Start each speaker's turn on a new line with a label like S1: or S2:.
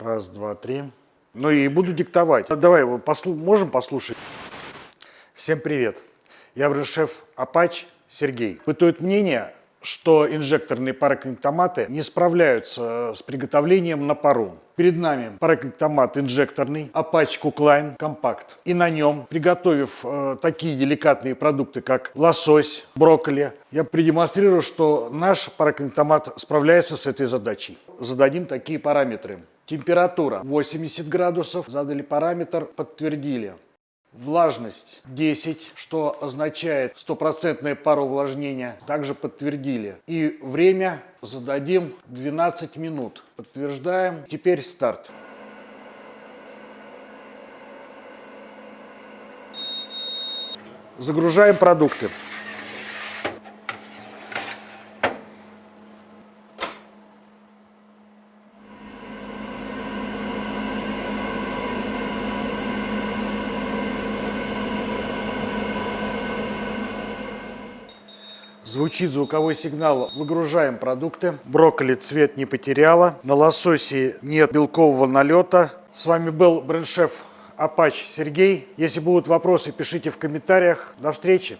S1: Раз, два, три. Ну и буду диктовать. Давай, послу- можем послушать? Всем привет. Я бренд-шеф Апач Сергей. Бытует мнение, что инжекторные парокинктоматы не справляются с приготовлением на пару. Перед нами парокинктомат инжекторный Apache Cookline Compact. И на нем, приготовив э, такие деликатные продукты, как лосось, брокколи, я продемонстрирую, что наш парокинктомат справляется с этой задачей. Зададим такие параметры. Температура 80 градусов, задали параметр, подтвердили. Влажность 10, что означает стопроцентное пароувлажнение, также подтвердили. И время зададим 12 минут. Подтверждаем. Теперь старт. Загружаем продукты. Звучит звуковой сигнал. Выгружаем продукты. Брокколи цвет не потеряла. На лососе нет белкового налета. С вами был бренд-шеф Апач Сергей. Если будут вопросы, пишите в комментариях. До встречи!